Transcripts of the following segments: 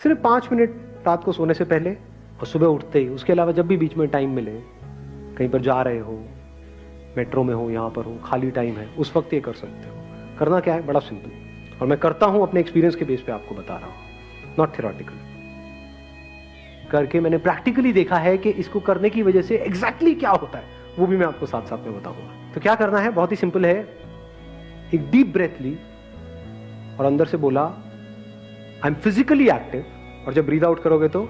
सिर्फ़ पाँच मिनट रात को सोने से पहले और सुबह उठते ही। उसके अलावा जब भी बीच में टाइम मिले, कहीं पर जा रहे हो, मेट्रो में हो, यहाँ पर हो, खाली टाइम है, उस वक्त ये कर सकते हो। करना क्या है? बड़ा सिंपल और मैं करता हूँ, अपने एक्सपीरियंस के बेस पे आपको बता रहा हूँ। नॉट थियोरटिकल करके मैंने प्रैक्टिकली देखा है कि इसको करने की वजह से एग्जैक्टली exactly क्या होता है, वो भी मैं आपको साथ साथ में बताऊँगा। तो क्या करना है? बहुत ही सिंपल है। एक डीप ब्रेथ ली और अंदर से बोला आई एम फिजिकली एक्टिव और जब ब्रीद आउट करोगे तो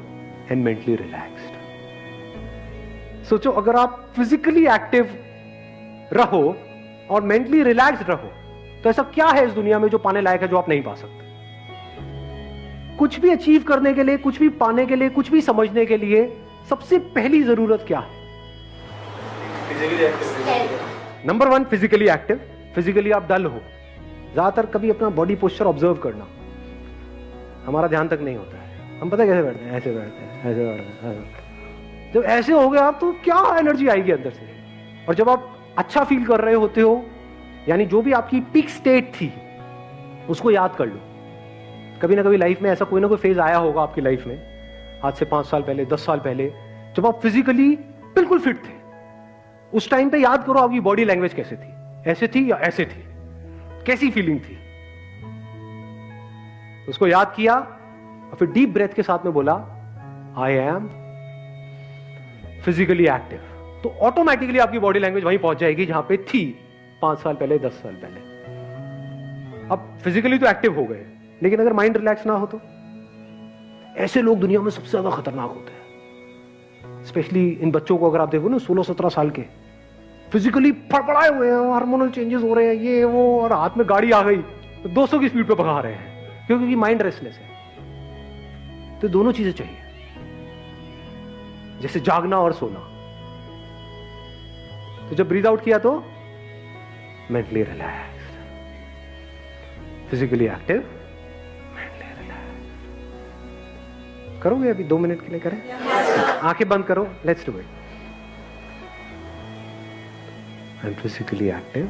एंड मेंटली रिलैक्स्ड सोचो अगर आप फिजिकली एक्टिव रहो और मेंटली रिलैक्स्ड रहो तो ऐसा क्या है इस दुनिया में जो पाने लायक है जो आप नहीं पा सकते? कुछ भी अचीव करने के लिए कुछ भी पाने के लिए कुछ भी समझने के लिए सबसे पहली ज़रूरत क्या है? Number one physically active physically आप डल हो। ज़्यादातर कभी अपना बॉडी पोस्चर ऑब्ज़र्व करना। हमारा ध्यान तक नहीं होता है। हम पता कैसे बैठते हैं? ऐसे बैठते हैं, ऐसे बैठते हैं जब ऐसे हो गए आप तो क्या एनर्जी आएगी अंदर से? और जब आप अच्छा फील कर रहे होते हो, यानी जो भी आपकी पिक स्टेट थी, उसको याद कर लो। कभी ना कभी लाइफ में ऐसा कोई ना कोई फ़ेज़ आया होगा आपकी लाइफ में। आज से पाँच साल पहले, दस साल पहले, जब आप फिजिकली बिल्कुल फिट थे। उस टाइम पे याद करो आपकी बॉडी लैंग्वेज कैसे थी। ऐसे थी या ऐसे थी? कैसी फीलिंग थी? उसको याद किया और फिर डीप ब्रेथ के साथ में बोला आई एम फिजिकली एक्टिव तो ऑटोमेटिकली आपकी बॉडी लैंग्वेज वहीं पहुँच जाएगी जहाँ पे थी पाँच साल पहले, दस साल पहले। अब फिजिकली तो एक्टिव हो गए, लेकिन अगर माइंड रिलैक्स ना हो तो? ऐसे लोग दुनिया में सबसे ज़्यादा खतरनाक होते हैं। स्पेशली इन बच्चों को अगर आप देखो ना, सोलह सत्रह साल के फिजिकली फड़फड़ाए हुए हैं हार्मोनल चेंजेस हो रहे हैं, ये, वो, और हाथ में गाड़ी आ गई तो 200 की स्पीड पे भगा रहे हैं, क्योंकि माइंड रेस्टलेस है। तो दोनों चीज़ें चाहिए। जैसे जागना और सोना। तो जब ब्रीद आउट किया तो mentally relax physically active mentally relax करोगे अभी दो मिनट के लिए करें? आँखें बंद करो let's do it am physically active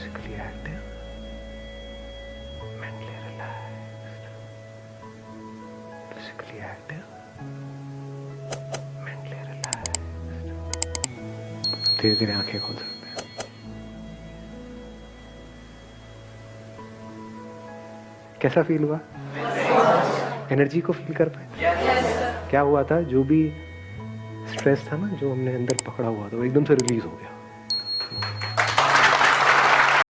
physically active mentally relaxed physically active mentally relaxed धीरे धीरे आँखें खोल सकते हैं। कैसा फील हुआ? एनर्जी को फील कर पाए? क्या हुआ था? जो भी स्ट्रेस था ना, जो हमने अंदर पकड़ा हुआ था, वो एकदम से रिलीज़ हो गया।